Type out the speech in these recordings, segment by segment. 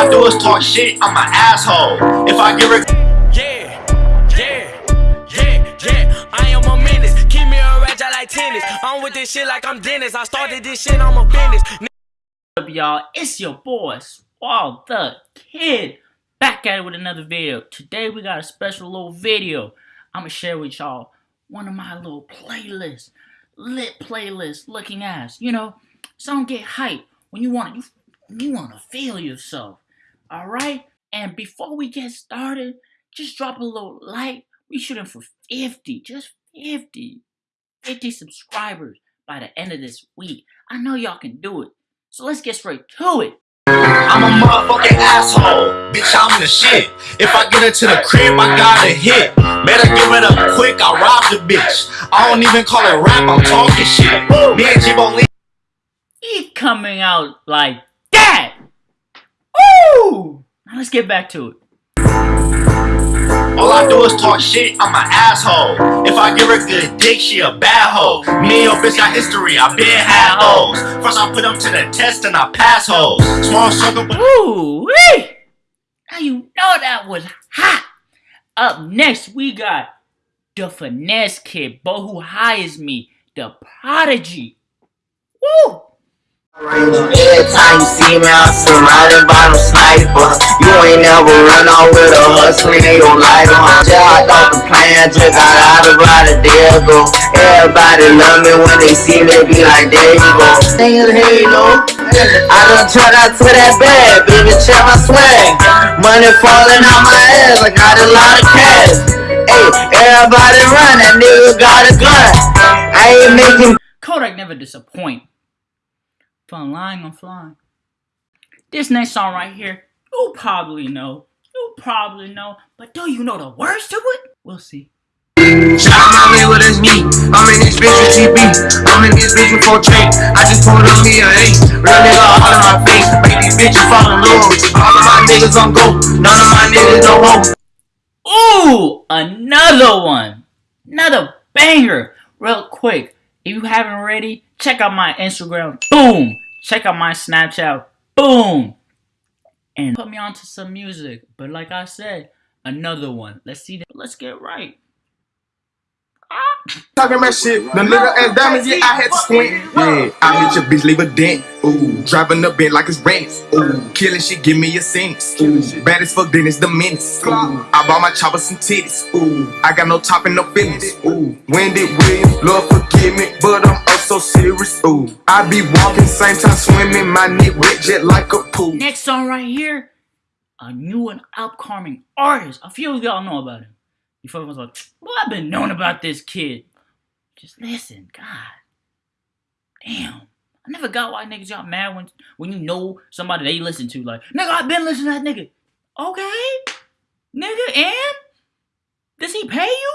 I do is talk shit, I'm an asshole. If I give her Yeah, yeah, yeah, yeah. I am a menace. Keep me a ratchet like tennis. I'm with this shit like I'm Dennis. I started this shit, I'm a business. up, y'all? It's your boy, Swall the Kid, back at it with another video. Today we got a special little video. I'm gonna share with y'all one of my little playlists, lit playlist looking ass. You know, so don't get hype when you want you you want to feel yourself. All right. And before we get started, just drop a little like. We shooting for 50, just 50, 50 subscribers by the end of this week. I know y'all can do it. So let's get straight to it. I'm a motherfucking asshole. Bitch, I'm the shit. If I get into the crib, I gotta hit. Better give it up quick, I rob the bitch. I don't even call it rap, I'm talking shit. Me and Jimbo Lee. He coming out like that. Ooh! Now let's get back to it. All I do is talk shit, I'm an asshole. If I give her good dick, she a bad hoe. Me and your bitch got history, I been had hoes. First I put them to the test and I pass hoes. Small circle, but Ooh! wee! Now you know that was hot. Up next, we got the finesse kid, boy who hires me, the prodigy. Woo! Every time you see me, I'm surrounded by them snipers. You ain't never run off with a hustler, they don't like them. Just hopped off the plane, just got out of out there go. Everybody love me when they see me, be like, there you go. Niggas halo. I done turned out to that bad, baby, check my swag. Money falling out my ass, I got a lot of cash. Hey, everybody run, that nigga got a gun. I ain't making Kodak never disappoint. Fun lying on flying. This next song right here, you probably know. You probably know. But do you know the words to it? We'll see. Shout out my man, what is me? I'm in this bitch with TB. I'm in this bitch with 4 chain. I just pulled on me a eight. Real nigga all in my face. Make these bitches fall in love. All of my niggas on go. None of my niggas no hoes. Ooh, another one. Another banger. Real quick, if you haven't already, check out my Instagram. Boom. Check out my Snapchat. Boom. And put me onto some music. But like I said, another one. Let's see that. Let's get right. Talking about shit, the nigga ass diamonds, yeah, I had to squint. Yeah, I hit your bitch, leave a dent. Ooh, driving the bed like it's rent. Ooh, killing shit, give me a sentence. Ooh, bad as fuck, then it's the menace. Ooh, I bought my chopper some titties. Ooh, I got no top and no feelings. Ooh, Wendy Williams, Lord forgive me, but I'm oh so serious. Ooh, I be walking, same time swimming, my neck wet jet like a pool. Next song right here, a new and upcoming artist. A few of y'all know about him. You folks was like, well, I've been knowing about this kid. Just listen, God. Damn. I never got why niggas got mad when when you know somebody they listen to. Like, nigga, I've been listening to that nigga. Okay. Nigga, and? Does he pay you?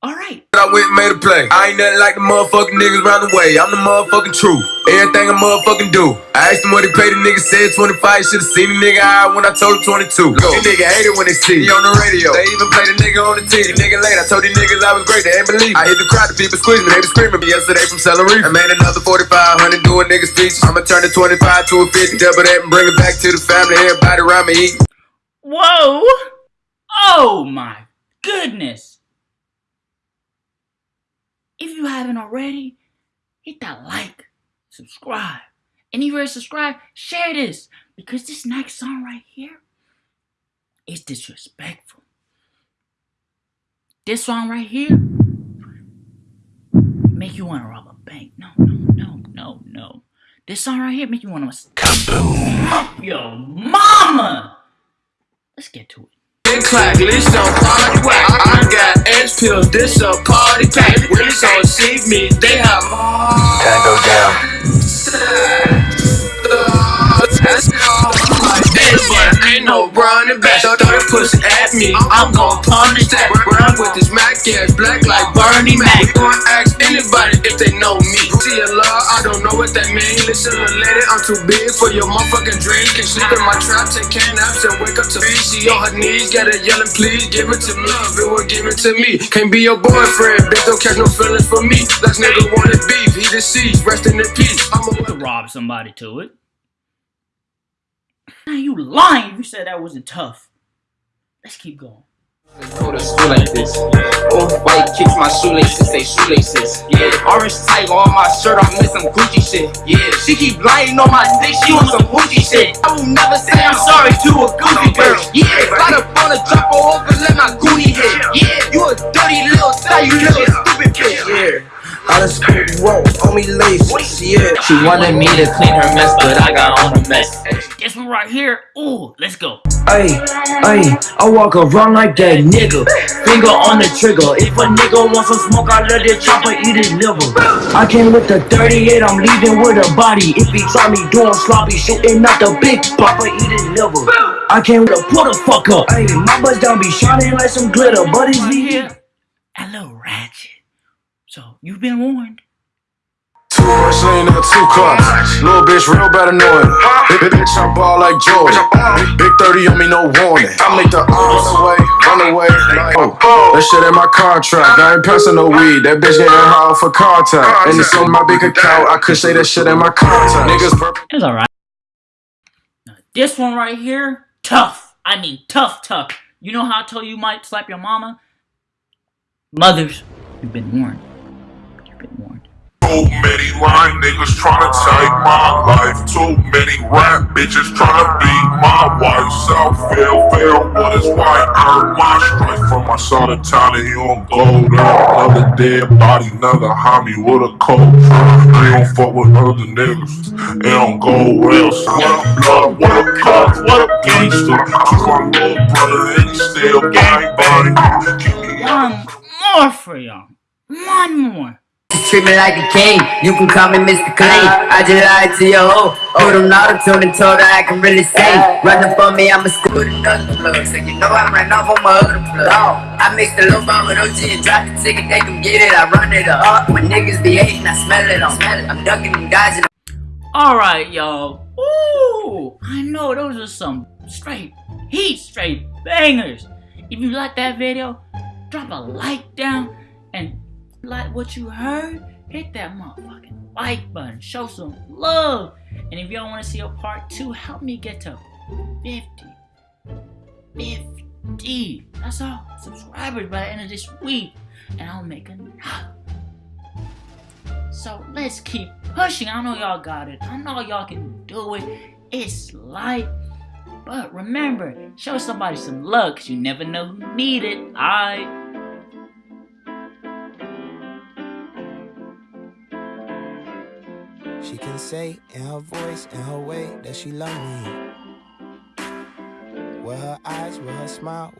Alright. I went and made a play. I ain't nothing like the motherfucking niggas round the way. I'm the motherfucking truth. Everything I motherfucking do. I asked him what he paid the nigga, said 25. Should've seen the nigga high when I told him 22. Go. The nigga hate it when they see. me on the radio. They even play the nigga on the TV. Nigga late. I told these niggas I was great. They ain't believe me. I hit the crowd. The people squeeze me. They was screaming me yesterday from celery. I made another 4500 doing niggas features. I'ma turn the 25 to a 50. Double that and bring it back to the family. Everybody around me eat. Whoa! Oh my goodness! If you haven't already, hit that like, subscribe. And if you already subscribed, share this. Because this next song right here is disrespectful. This song right here make you want to rob a bank. No, no, no, no, no. This song right here make you want to kaboom. Yo, mama. Let's get to it. Clack, list on party whack. I got X pills, this a party pack. When it's on see me, they have more. Tango down. That's all like this, but ain't no running back. Throw the pussy at me, I'm gon' punish that. Run with this Mac ass, black like Bernie Mac. Go and ask anybody if they know me. See a love, I don't know what that mean. Listen lady, I'm too big for your motherfucking drink. And sleep in my trap, take care naps and wake up to me. She on her knees, got her yelling, please give it to me. If it will give it to me. Can't be your boyfriend, bitch, don't catch no feelings for me. Last nigga wanted beef, he deceased, rest in peace. I'm a to rob somebody to it. Now you lying if you said that wasn't tough. Let's keep going. Go to school like this. Off white kicks my shoelaces, say shoelaces. Yeah, orange tiger on my shirt, I'm in some Gucci shit. Yeah, she keep lying on my dick, she on some Gucci shit. I will never say I'm sorry to a goofy bitch. Yeah, got up on a drop her over, let my goonie hit. Yeah, you a dirty little thot, you little stupid bitch. Yeah. Out of school, whoa, on me laces, yeah. She wanted me to clean her mess, but I got on the mess. This one right here. Ooh, let's go. Ay, ay, I walk around like that nigga. Finger on the trigger. If a nigga wants some smoke, I let it chopper eat his liver. I came with the 38, I'm leaving with a body. If he try me doing sloppy, shooting out the big papa, eat his liver. I came with a pull the fuck up. Ay, my buzz down be shining like some glitter, but it's Right here. A little ratchet. So you've been warned. Lean two. Little bitch, real. Big bitch, I ball like Jordan. Big 30 on me, no warning. I make the arms away, run away. Like, oh, that shit in my contract. I ain't passing no weed. That bitch getting high for contact. And it's on my big account. I could say that shit in my contact. Niggas burping. It's alright. This one right here, tough. I mean, tough, tough. You know how I told you you might slap your mama? Mothers, you've been warned. Too many lying niggas tryna take my life. Too many rap bitches tryna be my wife. South fail, fail, what is white? Earn my strike from my son of town and he on gold. Another dead body, another homie with a truck. They don't fuck with other niggas. They don't go well. So what a blood, what a cuz, what a gangster. Took my little brother and he still gang body. One more for y'all. One more. Treat me like a king, you can call me Mr. Clean. I just lied to your hoe. Oh, Put him auto-tune and told her I can really sing. Running for me, I'm a with another plug. So you know I ran off on my other plug. I mixed a little bomb with OG and dropped the ticket, they can get it. I run it up. When niggas be hating, I smell it. I smell. I'm ducking and dodging. Alright, y'all. Ooh, I know those are some straight heat, straight bangers. If you like that video, drop a like down and like what you heard, hit that motherfucking like button. Show some love. And if y'all want to see a part two, help me get to 50. 50. That's all. Subscribers by the end of this week. And I'll make enough. So let's keep pushing. I know y'all got it. I know y'all can do it. It's light. But remember, show somebody some love because you never know who need it. Alright. Say in her voice, in her way, that she love me. With her eyes, with her smile.